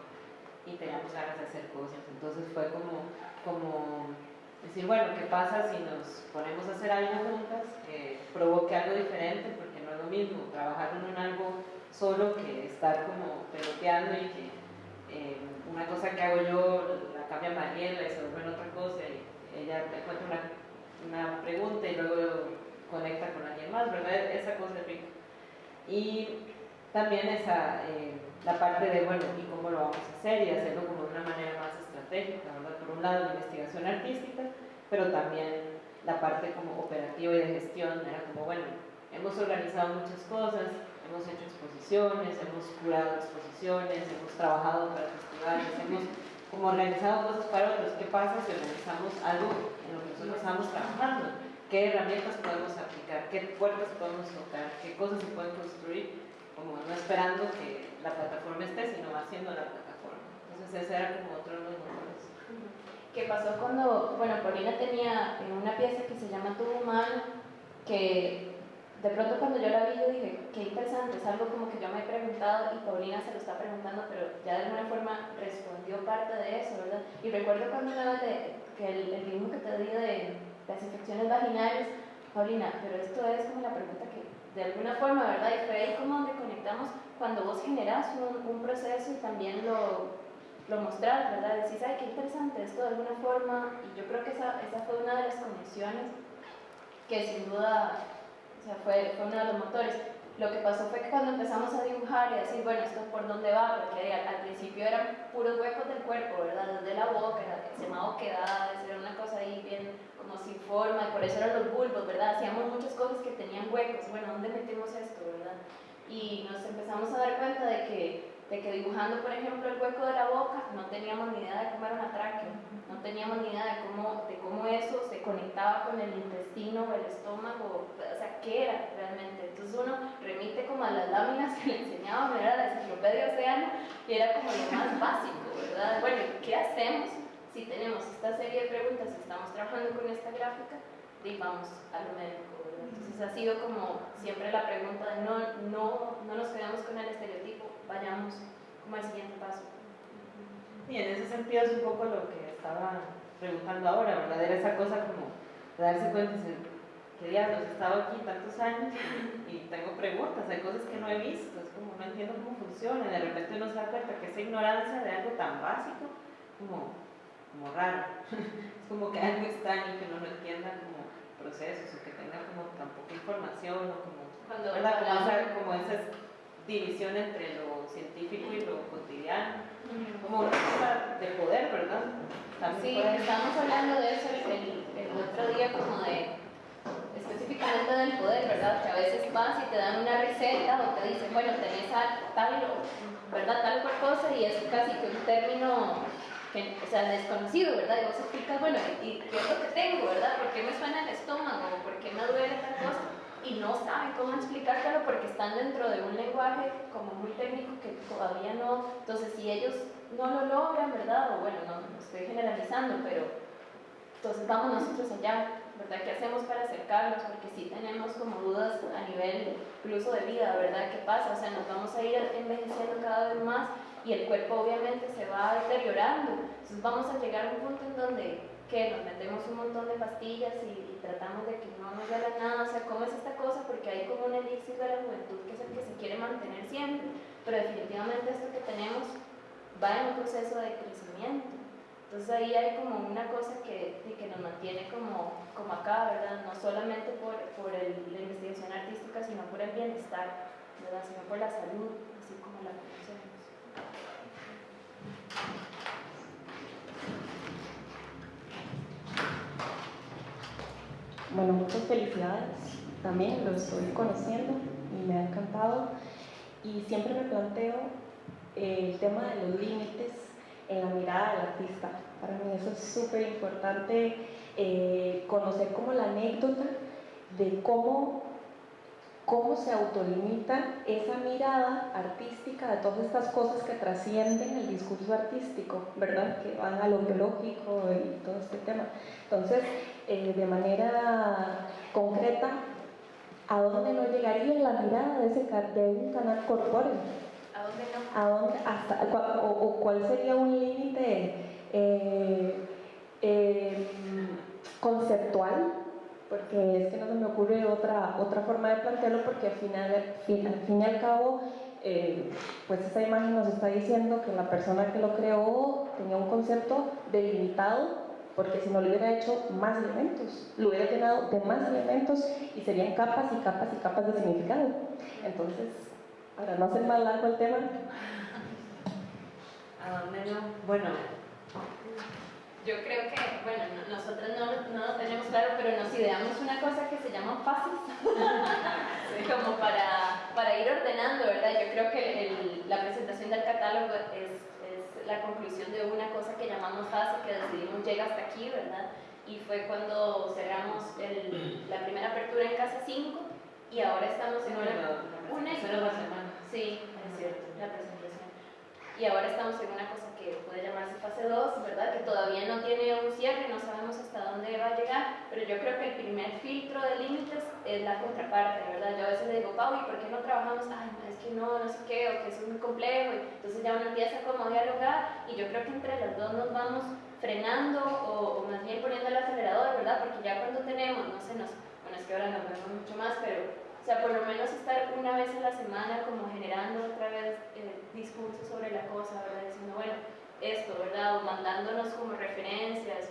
y teníamos ganas de hacer cosas. Entonces fue como, como decir, bueno, ¿qué pasa si nos ponemos a hacer algo juntas que provoque algo diferente? Lo mismo trabajar en algo solo que estar como peloteando y que eh, una cosa que hago yo la cambia Mariela y se vuelve en otra cosa y ella encuentra una, una pregunta y luego conecta con alguien más, ¿verdad? Esa cosa es rica. Y también esa, eh, la parte de, bueno, ¿y cómo lo vamos a hacer? Y hacerlo como de una manera más estratégica, ¿verdad? Por un lado, la investigación artística, pero también la parte como operativa y de gestión, era como, bueno, hemos organizado muchas cosas, hemos hecho exposiciones, hemos curado exposiciones, hemos trabajado para festivales, hemos como organizado cosas para otros. ¿Qué pasa si organizamos algo en lo que nosotros estamos trabajando? ¿Qué herramientas podemos aplicar? ¿Qué puertas podemos tocar? ¿Qué cosas se pueden construir? Como no esperando que la plataforma esté, sino haciendo la plataforma. Entonces ese era como otro de los motores. ¿Qué pasó cuando, bueno, Paulina tenía una pieza que se llama Tu Humano, que de pronto cuando yo la vi yo dije, qué interesante, es algo como que yo me he preguntado y Paulina se lo está preguntando, pero ya de alguna forma respondió parte de eso, ¿verdad? Y recuerdo cuando una de, que el, el que te di de las infecciones vaginales, Paulina, pero esto es como la pregunta que de alguna forma, ¿verdad? Y fue ahí como donde conectamos cuando vos generás un, un proceso y también lo, lo mostrás, ¿verdad? Decís, ay, qué interesante esto de alguna forma, y yo creo que esa, esa fue una de las conexiones que sin duda, o sea, fue, fue uno de los motores. Lo que pasó fue que cuando empezamos a dibujar y a decir, bueno, esto por dónde va, porque al, principio eran puros huecos del cuerpo, ¿verdad? Desde la boca, se llamaba quedada, era una cosa ahí bien como sin forma, y por eso eran los bulbos, ¿verdad? Hacíamos muchas cosas que tenían huecos, bueno, ¿dónde metimos esto, verdad? Y nos empezamos a dar cuenta de que de que dibujando, por ejemplo, el hueco de la boca, no teníamos ni idea de cómo era una tráquea, no teníamos ni idea de cómo, de cómo eso se conectaba con el intestino o el estómago, o sea, qué era realmente. Entonces uno remite como a las láminas que le enseñaban, era la enciclopedia océano, y era como lo más básico, ¿verdad? Bueno, ¿qué hacemos si tenemos esta serie de preguntas, si estamos trabajando con esta gráfica? Y vamos a lo médico, Entonces ha sido como siempre la pregunta de no, no, no nos quedamos con el estereotipo, vayamos como al siguiente paso. Y en ese sentido es un poco lo que estaba preguntando ahora, ¿verdad? Era esa cosa como de darse cuenta de que diablos, he estado aquí tantos años y, tengo preguntas, hay cosas que no he visto, es como no entiendo cómo funciona, de repente uno se da cuenta que esa ignorancia de algo tan básico, como, como raro, es como que algo extraño que uno no entienda como procesos o que tenga como tan poca información o como, Cuando ¿verdad? Como, esa, como esa división entre lo científico y lo cotidiano, como una cosa de poder, ¿verdad? sí, estábamos hablando de eso el, el, otro día, como de específicamente del poder, ¿verdad? Que a veces vas y te dan una receta o te dicen, bueno, tenés tal, ¿verdad? Tal cual cosa y es casi que un término que, o sea, desconocido, ¿verdad? Y vos explicas, bueno, ¿y qué es lo que tengo, verdad? ¿Por qué me suena el estómago? ¿Por qué me duele tal cosa? Y no saben cómo explicártelo porque están dentro de un lenguaje como muy técnico que todavía no, entonces si ellos no lo logran, ¿verdad? O bueno, no, estoy generalizando, pero entonces vamos nosotros allá, ¿verdad? ¿Qué hacemos para acercarnos? Porque sí tenemos como dudas a nivel incluso de vida, ¿verdad? ¿Qué pasa? O sea, nos vamos a ir envejeciendo cada vez más y el cuerpo obviamente se va deteriorando, entonces vamos a llegar a un punto en donde que nos metemos un montón de pastillas y, tratamos de que no nos duela nada, o sea, ¿cómo es esta cosa? Porque hay como un elixir de la juventud que es el que se quiere mantener siempre, pero definitivamente esto que tenemos va en un proceso de crecimiento. Entonces ahí hay como una cosa que, que nos mantiene como, como acá, ¿verdad? No solamente por, por el, la investigación artística, sino por el bienestar, ¿verdad? Sino por la salud, así como la conocemos. Bueno, muchas felicidades. También lo estoy conociendo y me ha encantado. Y siempre me planteo el tema de los límites en la mirada del artista. Para mí eso es súper importante eh, conocer como la anécdota de cómo, cómo se autolimita esa mirada artística de todas estas cosas que trascienden el discurso artístico, ¿verdad? Que van a lo biológico y todo este tema. Entonces, eh, de manera concreta a dónde no llegaría la mirada de, ese, de un canal corpóreo. ¿A dónde no? ¿A dónde, hasta, o, cuál sería un límite eh, eh, conceptual? Porque es que no se me ocurre otra, otra forma de plantearlo porque al, final, al fin y al cabo pues esa imagen nos está diciendo que la persona que lo creó tenía un concepto delimitado porque si no le hubiera hecho más elementos, lo hubiera llenado de más elementos y serían capas y capas y capas de significado. Entonces, para no hacer más largo el tema. ¿A dónde no? Bueno, yo creo que, bueno, nosotros no, no, lo tenemos claro, pero nos ideamos una cosa que se llama fases, como para, para, ir ordenando, ¿verdad? Yo creo que el, la presentación del catálogo es, la conclusión de una cosa que llamamos fase, que decidimos llega hasta aquí, ¿verdad? Y fue cuando cerramos el, la primera apertura en Casa 5 y ahora estamos en una... una, una semana. Sí, es cierto, la presentación. Y ahora estamos en una cosa que puede llamarse fase 2, ¿verdad? Que todavía no tiene un cierre, no sabemos hasta dónde va a llegar, pero yo creo que el primer filtro de límites es la contraparte, ¿verdad? Yo a veces le digo, Pau, ¿y por qué no trabajamos? Ay, es que no, no sé qué, o que es muy complejo, entonces ya uno empieza como a dialogar, y yo creo que entre las dos nos vamos frenando o, o más bien poniendo el acelerador, ¿verdad? Porque ya cuando tenemos, no sé, nos, bueno, es que ahora nos vemos mucho más, pero sea, por lo menos estar una vez a la semana como generando otra vez eh, discursos sobre la cosa, ¿verdad? Diciendo, bueno, esto, ¿verdad? O mandándonos como referencias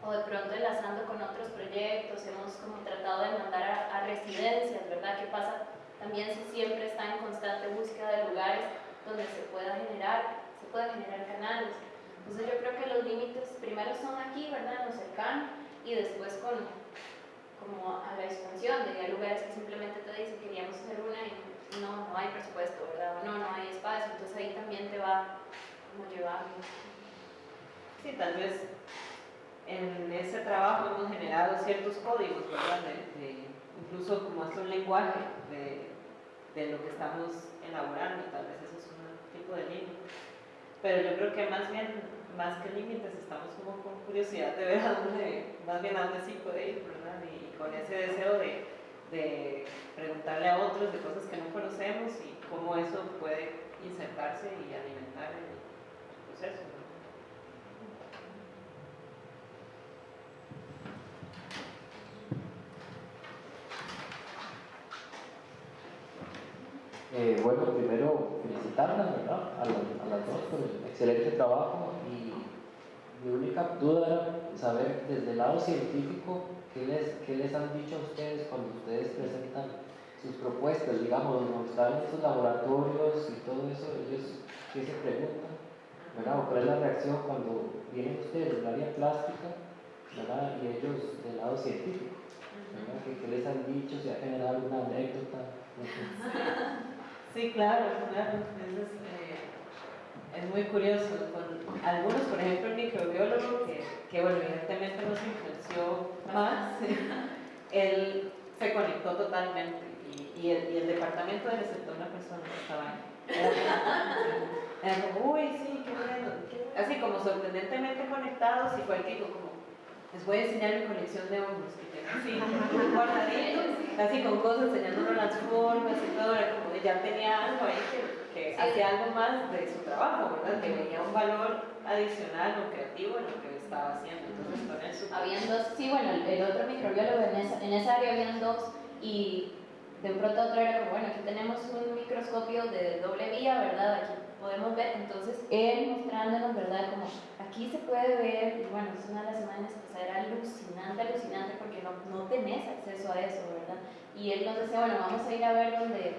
o de pronto enlazando con otros proyectos. Hemos como tratado de mandar a, residencias, ¿verdad? ¿Qué pasa? También si siempre está en constante búsqueda de lugares donde se pueda generar, se pueda generar canales. Entonces yo creo que los límites primero son aquí, ¿verdad? En lo cercano y después con como a la expansión, de lugares que simplemente te dicen queríamos hacer una y no, no hay presupuesto, ¿verdad? O no, no hay espacio, entonces ahí también te va como llevando. Sí, tal vez en ese trabajo hemos generado ciertos códigos, ¿verdad? De, incluso como es un lenguaje de, de, lo que estamos elaborando, tal vez eso es un tipo de límite. Pero yo creo que más bien, más que límites, estamos como con curiosidad de ver a dónde, más bien a dónde sí puede ir, ¿verdad? Con ese deseo de, preguntarle a otros de cosas que no conocemos y cómo eso puede insertarse y alimentar el proceso. Eh, bueno, primero felicitarlas a, las dos por el excelente trabajo y mi única duda era saber desde el lado científico ¿Qué les, ¿Qué les han dicho a ustedes cuando ustedes presentan sus propuestas, digamos, donde están estos laboratorios y todo eso, ellos qué se preguntan, ¿verdad? ¿O cuál es la reacción cuando vienen ustedes del área plástica, ¿verdad? Y ellos del lado científico, ¿verdad? ¿Qué, les han dicho? ¿Se ha generado alguna anécdota? Sí, claro, claro. Es, eh, es muy curioso. Con algunos, por ejemplo, el microbiólogo, que, que bueno, evidentemente nos influenció más, él se conectó totalmente y, y, el, y el, departamento le aceptó una persona que estaba ahí. Era como, uy, sí, qué bueno. Así como sorprendentemente conectados y fue el que dijo como, les voy a enseñar mi colección de hongos que tengo así, guardadito, así con cosas, enseñándonos las formas y todo, era como ya tenía algo ahí que, que hacía algo más de su trabajo, ¿verdad? Que veía un valor adicional o creativo en lo que estaba haciendo. Entonces, con eso. Habían dos, sí, bueno, el, otro microbiólogo en esa, en esa área habían dos y de un pronto a otro era como, bueno, aquí tenemos un microscopio de doble vía, ¿verdad? Aquí podemos ver, entonces él mostrándonos, ¿verdad? Como aquí se puede ver, y bueno, es una de las imágenes que era alucinante, alucinante, porque no, no tenés acceso a eso, ¿verdad? Y él nos decía, bueno, vamos a ir a ver dónde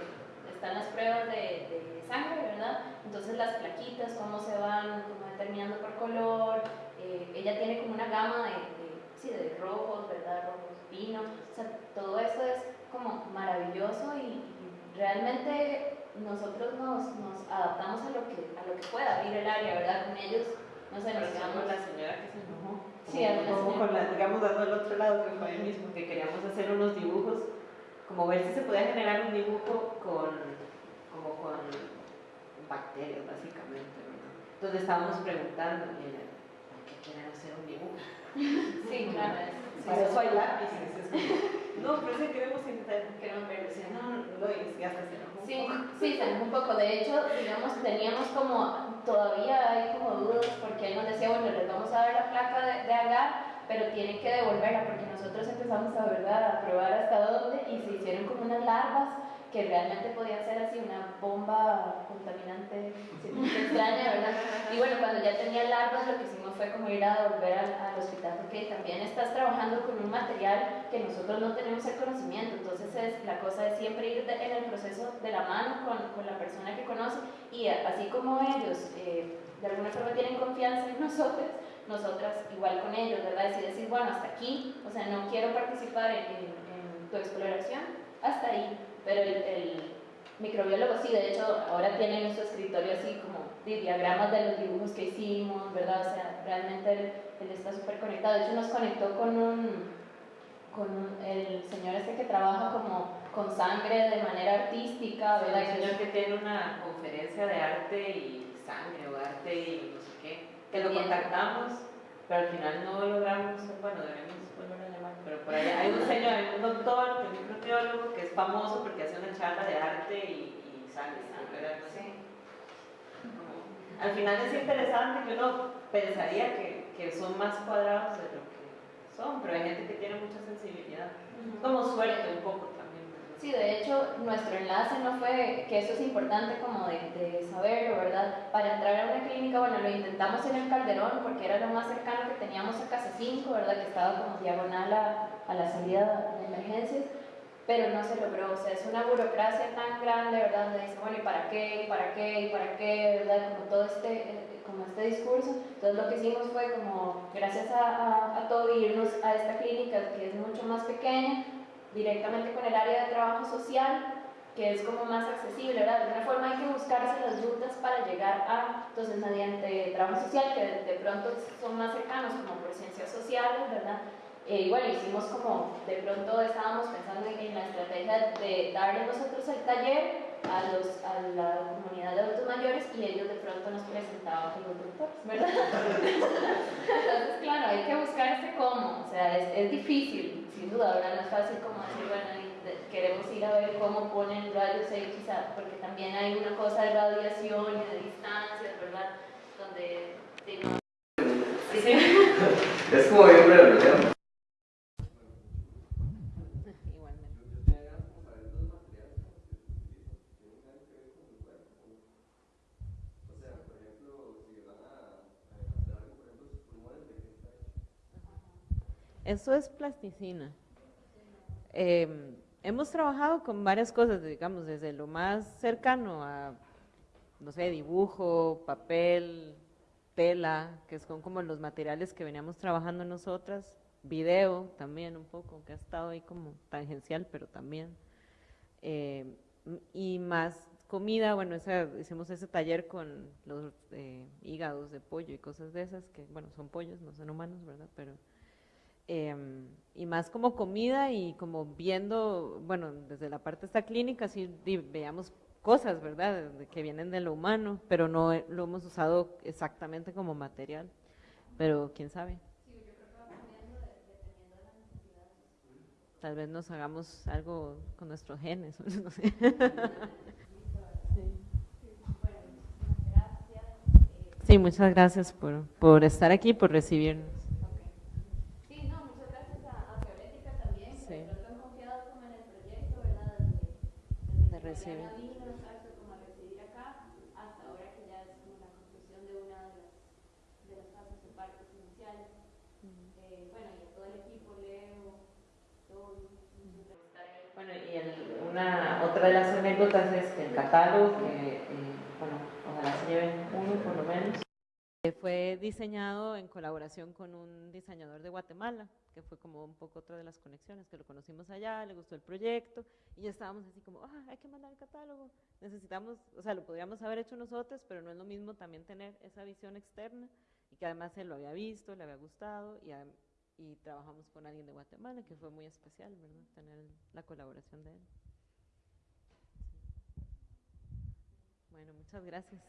están las pruebas de, de sangre, ¿verdad? Entonces las plaquitas, cómo se van como determinando por color, eh, ella tiene como una gama de, de, sí, de rojos, ¿verdad? Rojos vino, o sea, todo eso es como maravilloso y, y realmente nosotros nos, nos, adaptamos a lo, que, a lo que pueda abrir el área, ¿verdad? Con ellos, no sé, nos quedamos... la señora que se enojó. Sí, como, con la, digamos, dando al otro lado, que fue el mismo, que queríamos hacer unos dibujos, como ver si se podía generar un dibujo con, como con bacterias, básicamente, ¿verdad? Entonces estábamos preguntando, y ella, ¿por qué quieren hacer un dibujo? Sí, claro. Sí, Para eso hay lápices. no, pero sí queremos intentar. Queremos ver, no, lo hice, ya se enojó Sí, sí, se enojó un poco. De hecho, digamos, teníamos como, todavía hay como dudas porque él nos decía, bueno, les vamos a dar la placa de, de agar, pero tienen que devolverla porque nosotros empezamos a, ¿verdad? a probar hasta dónde y se hicieron como unas larvas que realmente podía ser así una bomba contaminante extraña, ¿verdad? Y bueno, cuando ya tenía larvas lo que hicimos fue como ir a volver al, al, hospital porque también estás trabajando con un material que nosotros no tenemos el conocimiento, entonces es, la cosa es siempre ir en el proceso de la mano con, con, la persona que conoce y así como ellos eh, de alguna forma tienen confianza en nosotros, nosotras igual con ellos, ¿verdad? Y decir, bueno, hasta aquí, o sea, no quiero participar en, en, en tu exploración, hasta ahí pero el, microbiólogo sí, de hecho, ahora tiene en su escritorio así como diagramas de los dibujos que hicimos, ¿verdad? O sea, realmente él, está súper conectado. De hecho, nos conectó con un, con el señor este que trabaja como con sangre de manera artística, ¿verdad? el señor que tiene una conferencia de arte y sangre o arte y no sé qué, que lo contactamos, pero al final no logramos, bueno, debemos pero por ahí hay un señor, hay un doctor, que es un microbiólogo, que es famoso porque hace una charla de arte y, y sangre, sí. Al final es interesante que uno pensaría que, que, son más cuadrados de lo que son, pero hay gente que tiene mucha sensibilidad. Como suerte un poco Sí, de hecho, nuestro enlace no fue, que eso es importante como de, de, saberlo, ¿verdad? Para entrar a una clínica, bueno, lo intentamos en el Calderón porque era lo más cercano que teníamos a Casa 5, ¿verdad? Que estaba como diagonal a, a la salida de emergencias, pero no se logró, o sea, es una burocracia tan grande, ¿verdad? Donde dice, bueno, ¿y para qué? ¿y para qué? ¿y para qué? ¿verdad? Como todo este, como este discurso. Entonces lo que hicimos fue como, gracias a, a, a todo, irnos a esta clínica que es mucho más pequeña, directamente con el área de trabajo social, que es como más accesible, ¿verdad? De alguna forma hay que buscarse las rutas para llegar a, entonces mediante trabajo social, que de, pronto son más cercanos, como por ciencias sociales, ¿verdad? Eh, bueno, hicimos como, de pronto estábamos pensando en, la estrategia de darle nosotros el taller a, los, a la comunidad de adultos mayores y ellos de pronto nos presentaban como doctores, ¿verdad? Entonces, claro, hay que buscar este cómo, o sea, es, es difícil, sin duda, ahora no es fácil como queremos ir a ver cómo ponen rayos X, porque también hay una cosa de radiación y de distancias, ¿verdad? Donde... Es como bien breve, Eso es plasticina. Em, hemos trabajado con varias cosas, digamos, desde lo más cercano a, no sé, dibujo, papel, tela, que son como los materiales que veníamos trabajando nosotras, video también un poco, que ha estado ahí como tangencial, pero también. Em, y más comida, bueno, hicimos ese taller con los eh, hígados de pollo y cosas de esas, que bueno, son pollos, no son humanos, ¿verdad? Pero Em, y más como comida y como viendo, bueno, desde la parte esta clínica, sí veamos cosas, ¿verdad?, que vienen de lo humano, pero no lo hemos usado exactamente como material, pero quién sabe. Tal vez nos hagamos algo con nuestros genes, no sé. Sí, muchas gracias por, por estar aquí, por recibirnos. recibir. como a recibir acá, hasta ahora que ya es como la conclusión de una de las, de las fases de partes iniciales. Todo. Bueno, y el, una, otra de las anécdotas es que el catálogo, que, eh, bueno, ojalá se lleven uno por lo menos. Fue diseñado en colaboración con un diseñador de Guatemala, que fue como un poco otra de las conexiones, que lo conocimos allá, le gustó el proyecto y ya estábamos así como, ah, hay que mandar el catálogo, necesitamos, o sea, lo podríamos haber hecho nosotros, pero no es lo mismo también tener esa visión externa y que además él lo había visto, le había gustado y, y trabajamos con alguien de Guatemala, que fue muy especial, ¿verdad? Tener la colaboración de él. Bueno, muchas gracias.